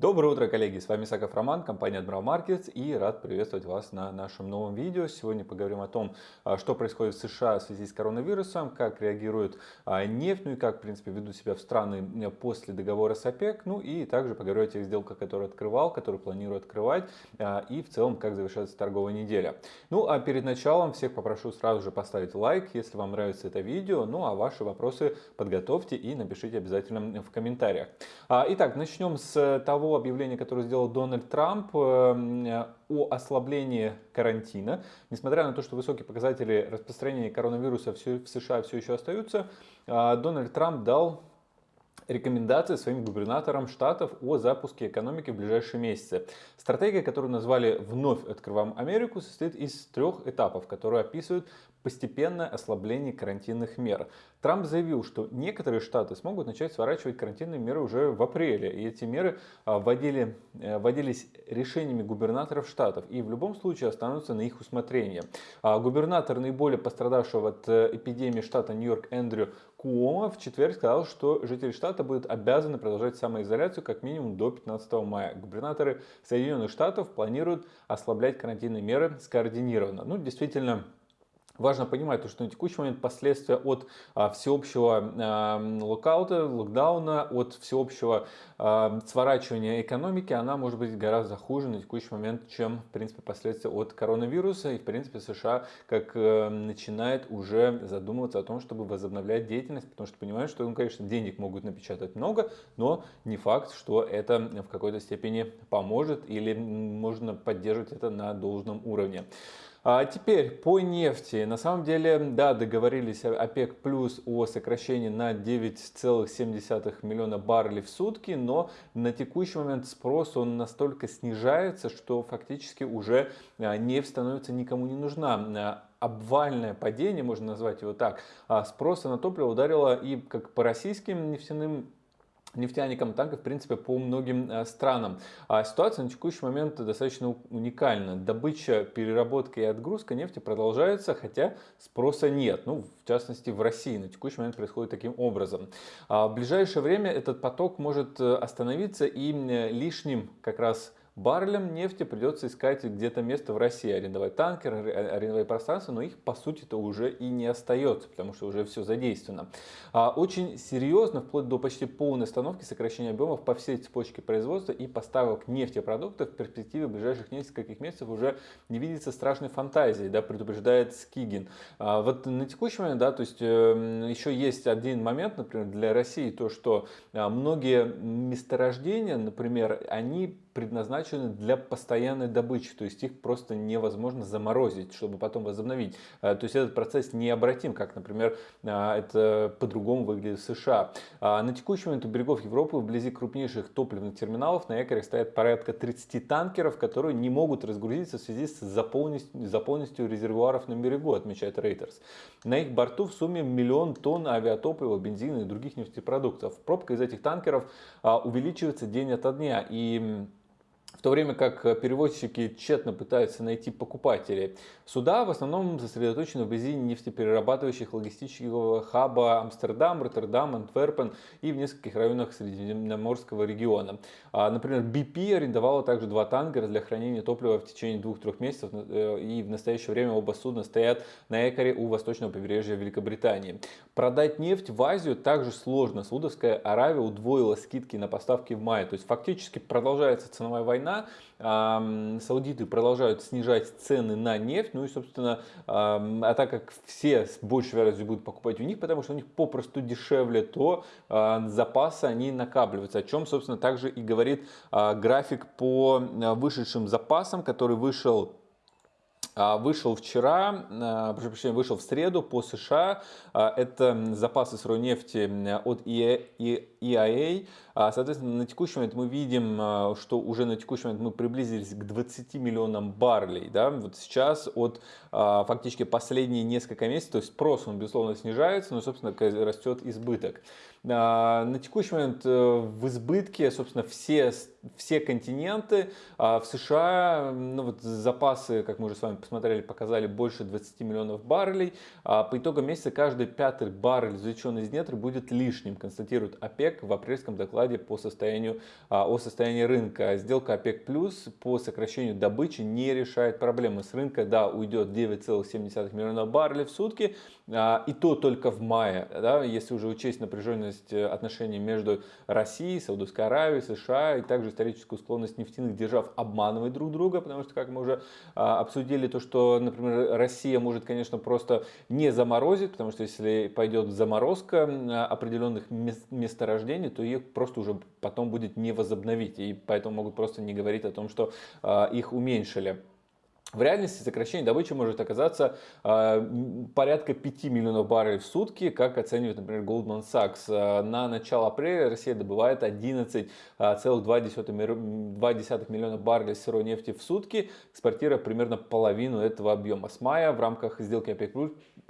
Доброе утро, коллеги! С вами Саков Роман, компания Admiral Markets и рад приветствовать вас на нашем новом видео. Сегодня поговорим о том, а, что происходит в США в связи с коронавирусом, как реагирует а, нефть, ну и как, в принципе, ведут себя в страны после договора с ОПЕК, ну и также поговорю о тех сделках, которые открывал, которые планирую открывать а, и в целом, как завершается торговая неделя. Ну а перед началом всех попрошу сразу же поставить лайк, если вам нравится это видео, ну а ваши вопросы подготовьте и напишите обязательно в комментариях. Итак, начнем с того, того объявления, которое сделал Дональд Трамп э, о ослаблении карантина. Несмотря на то, что высокие показатели распространения коронавируса в США все еще остаются, э, Дональд Трамп дал рекомендации своим губернаторам штатов о запуске экономики в ближайшие месяцы. Стратегия, которую назвали «Вновь открываем Америку», состоит из трех этапов, которые описывают постепенное ослабление карантинных мер. Трамп заявил, что некоторые штаты смогут начать сворачивать карантинные меры уже в апреле. И эти меры а, вводили, э, вводились решениями губернаторов штатов и в любом случае останутся на их усмотрение. А губернатор наиболее пострадавшего от э, эпидемии штата Нью-Йорк Эндрю Куома в четверг сказал, что жители штата будут обязаны продолжать самоизоляцию как минимум до 15 мая. Губернаторы Соединенных Штатов планируют ослаблять карантинные меры скоординированно. Ну, действительно, Важно понимать, что на текущий момент последствия от а, всеобщего а, локаута, локдауна, от всеобщего а, сворачивания экономики, она может быть гораздо хуже на текущий момент, чем, в принципе, последствия от коронавируса. И, в принципе, США как э, начинает уже задумываться о том, чтобы возобновлять деятельность, потому что понимают, что, конечно, денег могут напечатать много, но не факт, что это в какой-то степени поможет или можно поддерживать это на должном уровне. А теперь по нефти. На самом деле, да, договорились ОПЕК плюс о сокращении на 9,7 миллиона баррелей в сутки, но на текущий момент спрос он настолько снижается, что фактически уже а, нефть становится никому не нужна а, обвальное падение, можно назвать его так, спроса на топливо ударило и как по российским нефтяным нефтяникам, так и в принципе по многим э, странам. А ситуация на текущий момент достаточно уникальна. Добыча, переработка и отгрузка нефти продолжается, хотя спроса нет. Ну, в частности, в России на текущий момент происходит таким образом. А в ближайшее время этот поток может э, остановиться и лишним как раз баррелям нефти придется искать где-то место в России, арендовать танкер, арендовать пространство, но их по сути-то уже и не остается, потому что уже все задействовано. А очень серьезно, вплоть до почти полной остановки сокращения объемов по всей цепочке производства и поставок нефтепродуктов в перспективе ближайших нескольких месяцев уже не видится страшной фантазии, да, предупреждает Скигин. А вот на текущий момент, да, то есть э, еще есть один момент, например, для России, то, что а, многие месторождения, например, они предназначены для постоянной добычи, то есть их просто невозможно заморозить, чтобы потом возобновить. Э, то есть этот процесс необратим, как, например, э, это по-другому выглядит в США. А на текущий момент у берегов Европы вблизи крупнейших топливных терминалов на якоре стоят порядка 30 танкеров, которые не могут разгрузиться в связи с заполненностью, резервуаров на берегу, отмечает Reuters. На их борту в сумме миллион тонн авиатоплива, бензина и других нефтепродуктов. Пробка из этих танкеров увеличивается день ото дня. И в то время как перевозчики тщетно пытаются найти покупателей. Суда в основном сосредоточены вблизи нефтеперерабатывающих логистического хаба Амстердам, Роттердам, Антверпен и в нескольких районах Средиземноморского региона. А, например, BP арендовала также два танкера для хранения топлива в течение двух-трех месяцев э, и в настоящее время оба судна стоят на якоре у восточного побережья Великобритании. Продать нефть в Азию также сложно. Саудовская Аравия удвоила скидки на поставки в мае. То есть фактически продолжается ценовая война саудиты продолжают снижать цены на нефть, ну и, собственно, а так как все с большей вероятностью будут покупать у них, потому что у них попросту дешевле, то а, запасы они накапливаются, о чем, собственно, также и говорит а, график по вышедшим запасам, который вышел вышел вчера, прошу прощения, вышел в среду по США. Это запасы сырой нефти от EIA. А, соответственно, на текущий момент мы видим, а, что уже на текущий момент мы приблизились к 20 миллионам баррелей. Да? Вот сейчас от а, фактически последние несколько месяцев, то есть спрос, он безусловно снижается, но, собственно, растет избыток. На текущий момент э, в избытке, собственно, все, все континенты. В США ну, вот запасы, как мы уже с вами посмотрели, показали больше 20 миллионов баррелей. По итогам месяца каждый пятый баррель, извлеченный из недр, будет лишним, констатирует ОПЕК ОПЕК в апрельском докладе по состоянию, о состоянии рынка. Сделка ОПЕК плюс по сокращению добычи не решает проблемы. С рынка, да, уйдет 9,7 миллиона баррелей в сутки, и то только в мае, да, если уже учесть напряженность э, отношений между Россией, Саудовской Аравией, США и также историческую склонность нефтяных держав обманывать друг друга, потому что, как мы уже обсудили, то, что, например, Россия может, конечно, просто не заморозить, потому что если пойдет заморозка определенных месторождений, то их просто уже потом будет не возобновить, и поэтому могут просто не говорить о том, что их уменьшили. В реальности сокращение добычи может оказаться э, порядка 5 миллионов баррелей в сутки, как оценивает, например, Goldman Sachs. Э, на начало апреля Россия добывает 11,2 миллиона баррелей сырой нефти в сутки, экспортируя примерно половину этого объема. С мая в рамках сделки ОПЕК+,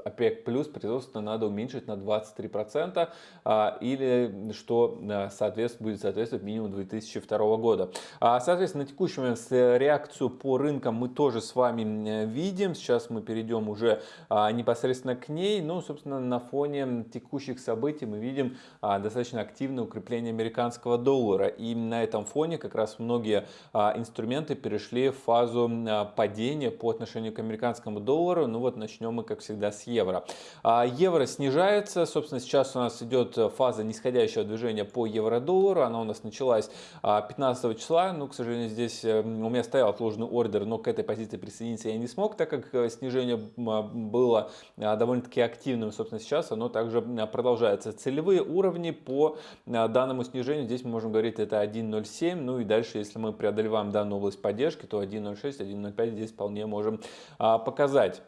ОПЕК производство надо уменьшить на 23%, э, или что соответствует, будет соответствовать минимум 2002 года. Соответственно, на текущий момент реакцию по рынкам мы тоже с вами видим. Сейчас мы перейдем уже а, непосредственно к ней. Ну, собственно, на фоне текущих событий мы видим а, достаточно активное укрепление американского доллара. И на этом фоне как раз многие а, инструменты перешли в фазу падения по отношению к американскому доллару. Ну вот начнем мы, как всегда, с евро. Евро снижается. Собственно, сейчас у нас идет фаза нисходящего движения по евро-доллару. Она у нас началась 15 числа. Ну, к сожалению, здесь э, у меня стоял отложенный ордер, но к этой позиции присоединиться я не смог, так как э, снижение а, было а, довольно-таки активным, собственно, сейчас оно также а, продолжается. Целевые уровни по данному снижению, здесь мы можем говорить, это 1.07, ну и дальше, если мы преодолеваем данную область поддержки, то 1.06, 1.05 здесь вполне можем показать.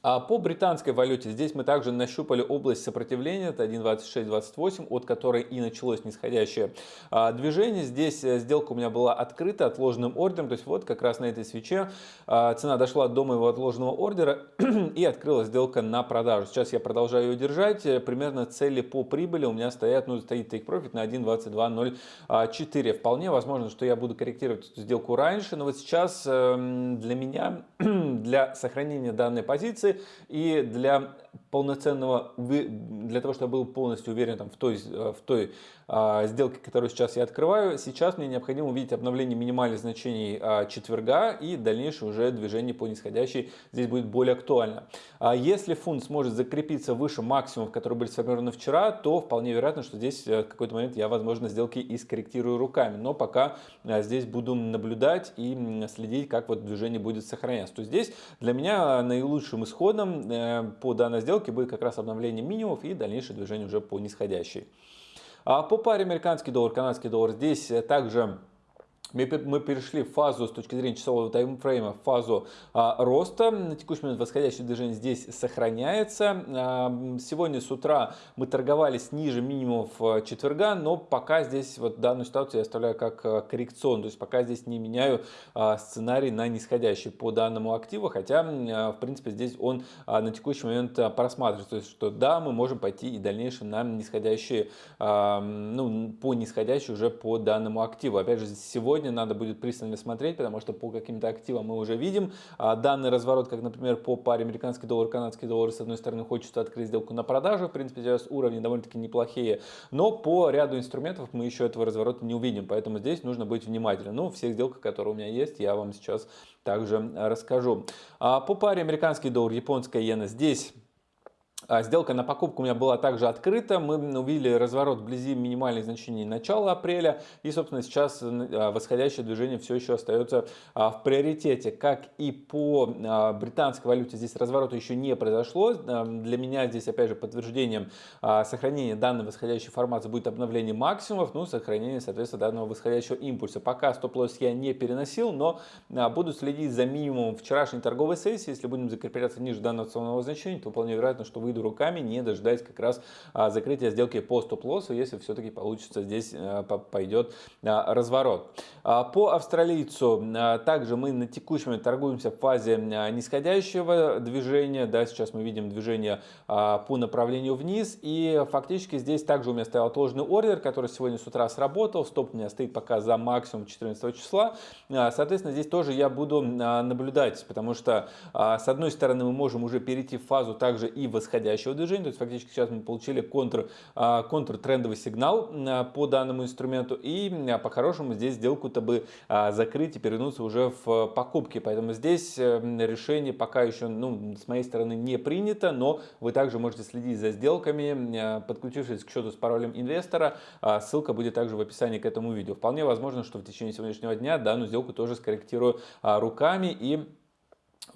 А по британской валюте здесь мы также нащупали область сопротивления, это 1.2628, от которой и началось нисходящее а, движение. Здесь э, сделка у меня была открыта отложенным ордером, то есть вот как раз на этой свече а, цена дошла до моего отложенного ордера и открылась сделка на продажу. Сейчас я продолжаю ее держать, э, примерно цели по прибыли у меня стоят, ну стоит take profit на 1.2204. Вполне возможно, что я буду корректировать эту сделку раньше, но вот сейчас эм, для меня, для сохранения данной позиции, и для полноценного, для того, чтобы я был полностью уверен там, в той, в той сделки, которую сейчас я открываю, сейчас мне необходимо увидеть обновление минимальных значений а, четверга и дальнейшее уже движение по нисходящей здесь будет более актуально. А если фунт сможет закрепиться выше максимумов, которые были сформированы вчера, то вполне вероятно, что здесь э, в какой-то момент я, возможно, сделки и скорректирую руками. Но пока а, здесь буду наблюдать и следить, как вот движение будет сохраняться. То здесь для меня наилучшим исходом э, по данной сделке будет как раз обновление минимумов и дальнейшее движение уже по нисходящей. А по паре американский доллар, канадский доллар здесь также мы перешли в фазу с точки зрения часового таймфрейма, в фазу а, роста. На текущий момент восходящее движение здесь сохраняется. А, сегодня с утра мы торговались ниже минимумов а, четверга, но пока здесь вот данную ситуацию я оставляю как а, коррекционную. То есть пока здесь не меняю а, сценарий на нисходящий по данному активу, хотя а, в принципе здесь он а, на текущий момент а, просматривается. То есть что да, мы можем пойти и дальнейшее на нисходящие, а, ну по нисходящей уже по данному активу. Опять же сегодня сегодня надо будет пристально смотреть, потому что по каким-то активам мы уже видим а, данный разворот, как, например, по паре американский доллар, канадский доллар, с одной стороны, хочется открыть сделку на продажу, в принципе, сейчас уровни довольно-таки неплохие, но по ряду инструментов мы еще этого разворота не увидим, поэтому здесь нужно быть внимательным. Ну, всех сделках, которые у меня есть, я вам сейчас также расскажу. А, по паре американский доллар, японская иена, здесь сделка на покупку у меня была также открыта. Мы увидели разворот вблизи минимальных значений начала апреля. И, собственно, сейчас а, восходящее движение все еще остается а, в приоритете. Как и по британской валюте, здесь разворота еще не произошло. Для меня здесь, опять же, подтверждением сохранения данной восходящей формации будет обновление максимумов, ну, сохранение, соответственно, данного восходящего импульса. Пока стоп-лосс я не переносил, но буду следить за минимумом вчерашней торговой сессии. Если будем закрепляться ниже данного ценового значения, то вполне вероятно, что выйду руками, не дожидаясь как раз а, закрытия сделки по стоп-лоссу, если все-таки получится здесь а, пойдет а, разворот. По австралийцу также мы на текущем торгуемся в фазе нисходящего движения. Да, сейчас мы видим движение по направлению вниз. И фактически здесь также у меня стоял отложенный ордер, который сегодня с утра сработал. Стоп у меня стоит пока за максимум 14 числа. Соответственно, здесь тоже я буду наблюдать, потому что с одной стороны мы можем уже перейти в фазу также и восходящего нисходящего движения. То есть фактически сейчас мы получили контр, контртрендовый сигнал по данному инструменту. И по-хорошему здесь сделку-то бы закрыть и перевернуться уже в покупки. Поэтому здесь решение пока еще ну, с моей стороны не принято, но вы также можете следить за сделками, подключившись к счету с паролем инвестора. Ссылка будет также в описании к этому видео. Вполне возможно, что в течение сегодняшнего дня данную сделку тоже скорректирую руками и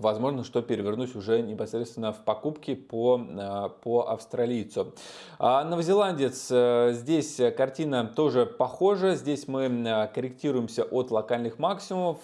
Возможно, что перевернусь уже непосредственно в покупки по, э, по австралийцу. А новозеландец, э, здесь картина тоже похожа. Здесь мы э, корректируемся от локальных максимумов.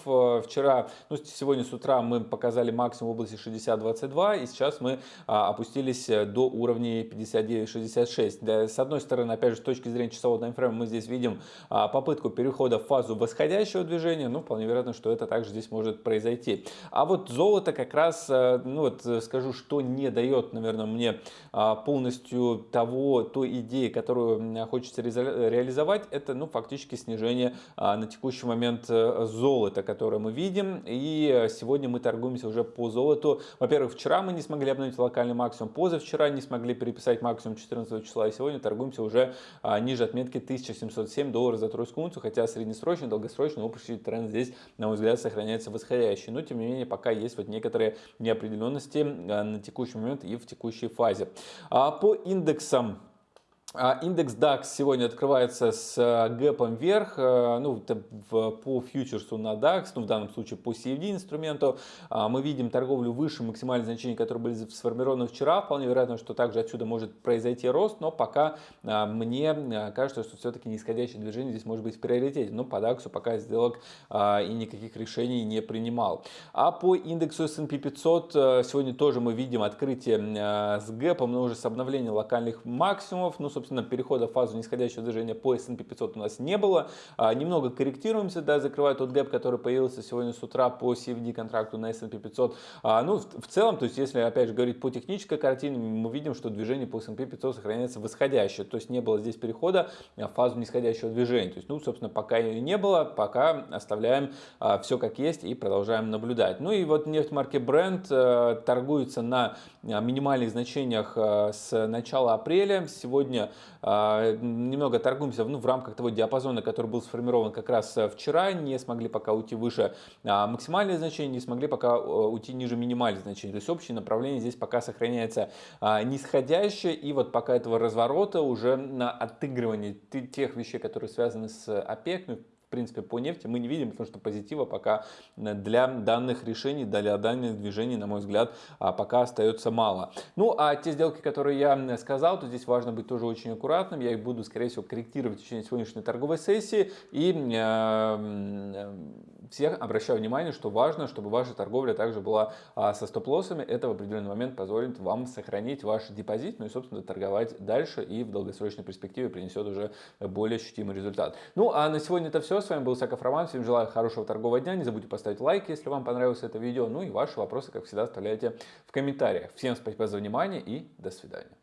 Вчера, ну сегодня с утра мы показали максимум в области 60-22 и сейчас мы опустились до уровней 59-66. С одной стороны, опять же, с точки зрения часового таймфрейма мы здесь видим попытку перехода в фазу восходящего движения. Ну, вполне вероятно, что это также здесь может произойти. А вот золото золото как раз, э, ну вот э, скажу, что не дает, наверное, мне а, полностью того, той идеи, которую хочется реализовать, это, ну, фактически снижение а, на текущий момент э, золота, которое мы видим. И сегодня мы торгуемся уже по золоту. Во-первых, вчера мы не смогли обновить локальный максимум, позавчера не смогли переписать максимум 14 числа, и сегодня торгуемся уже а, ниже отметки 1707 долларов за тройскую унцию, хотя среднесрочный, долгосрочный общий тренд здесь, на мой взгляд, сохраняется восходящий. Но, тем не менее, пока есть вот некоторые неопределенности э, на текущий момент и в текущей фазе. А по индексам индекс DAX сегодня открывается с э, гэпом вверх, э, ну, по фьючерсу на DAX, ну, в данном случае по CFD инструменту. А, мы видим торговлю выше максимальных значений, которые были сформированы вчера. Вполне вероятно, что также отсюда может произойти рост, но пока а, мне кажется, что все-таки нисходящее движение здесь может быть в приоритете. Но по DAX пока сделок и никаких решений не принимал. А по индексу S&P 500 э, сегодня тоже мы видим открытие с гэпом, но уже с обновлением локальных максимумов. Ну, собственно, перехода в фазу нисходящего движения по S&P 500 у нас не было. А, немного корректируемся, да, закрывая тот гэп, который появился сегодня с утра по CFD контракту на S&P 500. А, ну, в, целом, то есть, если, опять же, говорить по технической картине, мы видим, что движение по S&P 500 сохраняется восходящее. То есть, не было здесь перехода в фазу нисходящего движения. То есть, ну, собственно, пока ее не было, пока оставляем а, все как есть и продолжаем наблюдать. Ну и вот нефть марки Brent а, торгуется на минимальных значениях а, с начала апреля. Сегодня а, немного торгуемся ну, в рамках того диапазона, который был сформирован как раз э, вчера, не смогли пока уйти выше а, максимальные значения, не смогли пока э, уйти ниже минимальных значений. То есть общее направление здесь пока сохраняется а, нисходящее, и вот пока этого разворота уже на отыгрывание тех вещей, которые связаны с ОПЕК, ну, принципе, по нефти мы не видим, потому что позитива пока для данных решений, для данных движений, на мой взгляд, а, пока остается мало. Ну, а те сделки, которые я сказал, то здесь важно быть тоже очень аккуратным. Я их буду, скорее всего, корректировать в течение сегодняшней торговой сессии. И э, всех обращаю внимание, что важно, чтобы ваша торговля также была а, со стоп-лоссами. Это в определенный момент позволит вам сохранить ваш депозит, ну и, собственно, торговать дальше и в долгосрочной перспективе принесет уже более ощутимый результат. Ну, а на сегодня это все. С вами был Саков Роман. Всем желаю хорошего торгового дня. Не забудьте поставить лайк, если вам понравилось это видео. Ну и ваши вопросы, как всегда, оставляйте в комментариях. Всем спасибо за внимание и до свидания.